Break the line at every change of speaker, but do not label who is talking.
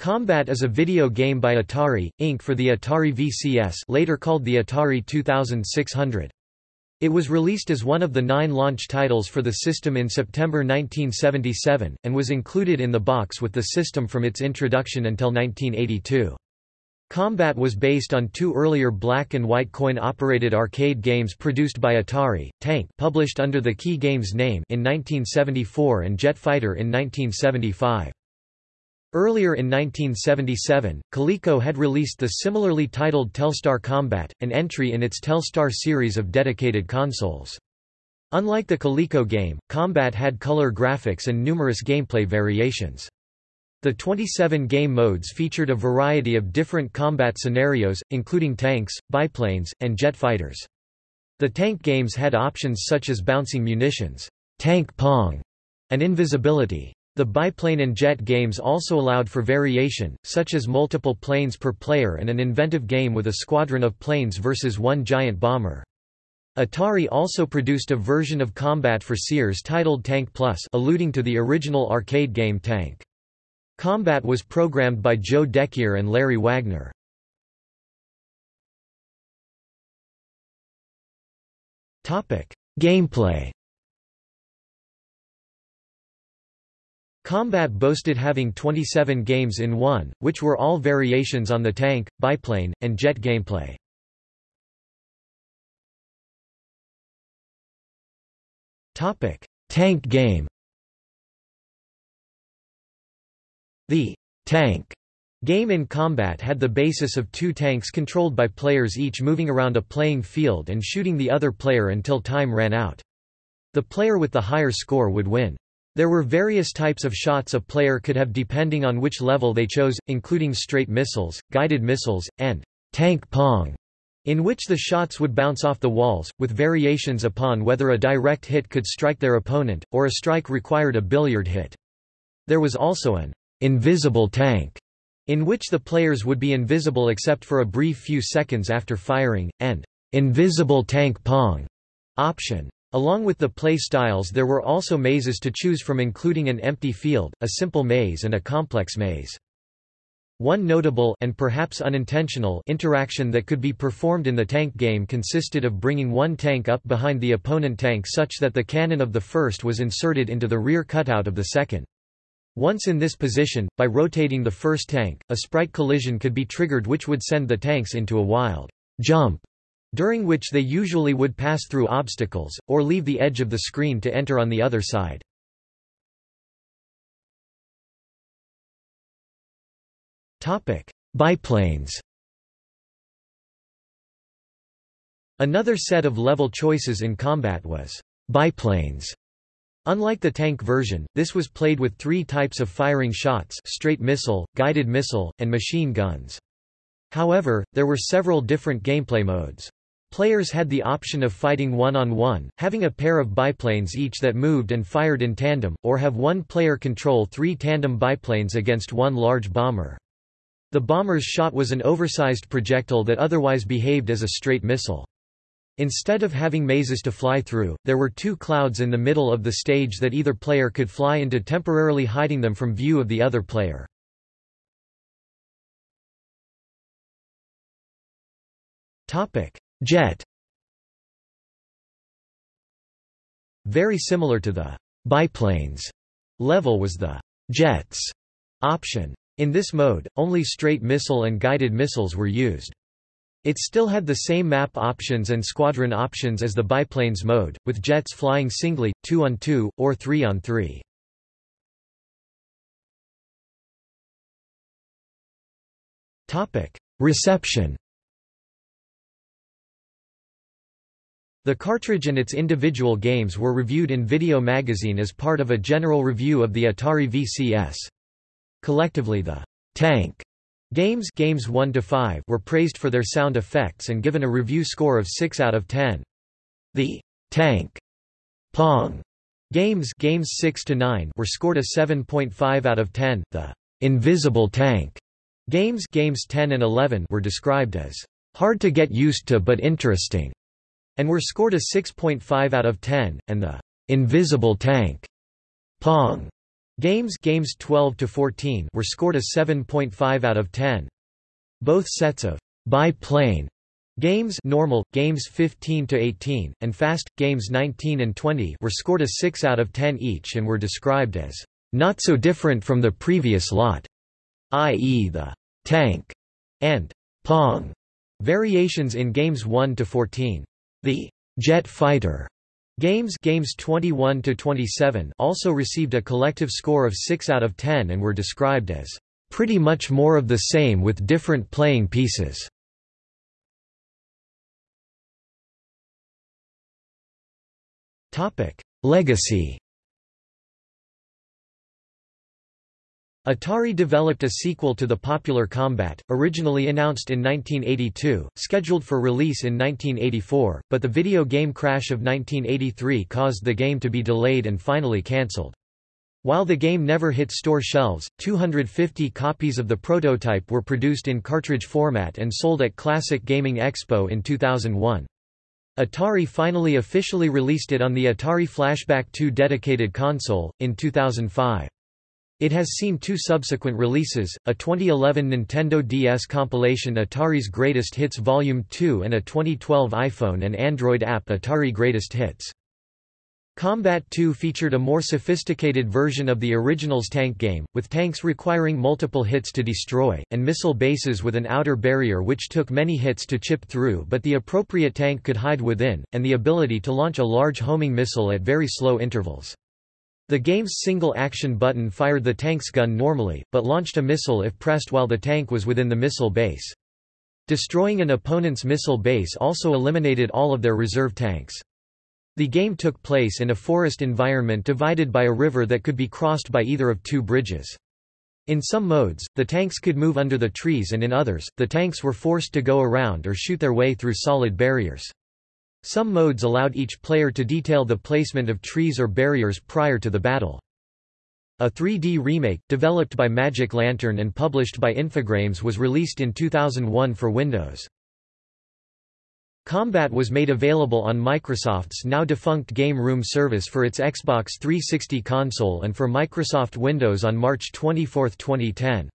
Combat is a video game by Atari, Inc. for the Atari VCS later called the Atari 2600. It was released as one of the nine launch titles for the system in September 1977, and was included in the box with the system from its introduction until 1982. Combat was based on two earlier black and white coin-operated arcade games produced by Atari, Tank published under the Kee Games name in 1974 and Jet Fighter in 1975. Earlier in 1977, Coleco had released the similarly titled Telstar Combat, an entry in its Telstar series of dedicated consoles. Unlike the Coleco game, Combat had color graphics and numerous gameplay variations. The 27 game modes featured a variety of different combat scenarios, including tanks, biplanes, and jet fighters. The tank games had options such as bouncing munitions, tank pong, and invisibility. The biplane and jet games also allowed for variation, such as multiple planes per player and an inventive game with a squadron of planes versus one giant bomber. Atari also produced a version of Combat for Sears titled Tank Plus alluding to the original arcade game Tank. Combat was programmed by Joe Decuir and Larry Wagner. Gameplay Combat boasted having 27 games in one, which were all variations on the tank, biplane, and jet gameplay. Tank game The tank game in combat had the basis of two tanks controlled by players each moving around a playing field and shooting the other player until time ran out. The player with the higher score would win. There were various types of shots a player could have depending on which level they chose, including straight missiles, guided missiles, and tank pong, in which the shots would bounce off the walls, with variations upon whether a direct hit could strike their opponent, or a strike required a billiard hit. There was also an invisible tank, in which the players would be invisible except for a brief few seconds after firing, and invisible tank pong option. Along with the play styles there were also mazes to choose from including an empty field, a simple maze and a complex maze. One notable and perhaps unintentional interaction that could be performed in the tank game consisted of bringing one tank up behind the opponent tank such that the cannon of the first was inserted into the rear cutout of the second. Once in this position, by rotating the first tank, a sprite collision could be triggered which would send the tanks into a wild jump during which they usually would pass through obstacles, or leave the edge of the screen to enter on the other side. Biplanes Another set of level choices in combat was biplanes. Unlike the tank version, this was played with three types of firing shots straight missile, guided missile, and machine guns. However, there were several different gameplay modes. Players had the option of fighting one-on-one, -on -one, having a pair of biplanes each that moved and fired in tandem, or have one player control three tandem biplanes against one large bomber. The bomber's shot was an oversized projectile that otherwise behaved as a straight missile. Instead of having mazes to fly through, there were two clouds in the middle of the stage that either player could fly into temporarily hiding them from view of the other player. Topic: Jet Very similar to the biplanes level was the jets option. In this mode, only straight missile and guided missiles were used. It still had the same map options and squadron options as the biplanes mode, with jets flying singly, 2 on 2, or 3 on 3. Reception The cartridge and its individual games were reviewed in Video Magazine as part of a general review of the Atari VCS. Collectively the Tank games, games 1 to 5 were praised for their sound effects and given a review score of 6 out of 10. The Tank Pong games, games 6 to 9 were scored a 7.5 out of 10. The Invisible Tank games, games 10 and 11 were described as hard to get used to but interesting and were scored a 6.5 out of 10, and the Invisible Tank Pong Games games 12 to 14 were scored a 7.5 out of 10. Both sets of biplane games normal games 15 to 18 and fast games 19 and 20 were scored a 6 out of 10 each and were described as not so different from the previous lot, i.e. the tank and pong variations in games 1 to 14. The jet fighter Games games 21 to 27 also received a collective score of 6 out of 10 and were described as pretty much more of the same with different playing pieces. Topic: Legacy Atari developed a sequel to the popular Combat, originally announced in 1982, scheduled for release in 1984, but the video game crash of 1983 caused the game to be delayed and finally cancelled. While the game never hit store shelves, 250 copies of the prototype were produced in cartridge format and sold at Classic Gaming Expo in 2001. Atari finally officially released it on the Atari Flashback 2 dedicated console, in 2005. It has seen two subsequent releases, a 2011 Nintendo DS compilation Atari's Greatest Hits Volume 2 and a 2012 iPhone and Android app Atari Greatest Hits. Combat 2 featured a more sophisticated version of the original's tank game, with tanks requiring multiple hits to destroy, and missile bases with an outer barrier which took many hits to chip through but the appropriate tank could hide within, and the ability to launch a large homing missile at very slow intervals. The game's single-action button fired the tank's gun normally, but launched a missile if pressed while the tank was within the missile base. Destroying an opponent's missile base also eliminated all of their reserve tanks. The game took place in a forest environment divided by a river that could be crossed by either of two bridges. In some modes, the tanks could move under the trees and in others, the tanks were forced to go around or shoot their way through solid barriers. Some modes allowed each player to detail the placement of trees or barriers prior to the battle. A 3D remake, developed by Magic Lantern and published by Infogrames was released in 2001 for Windows. Combat was made available on Microsoft's now defunct Game Room service for its Xbox 360 console and for Microsoft Windows on March 24, 2010.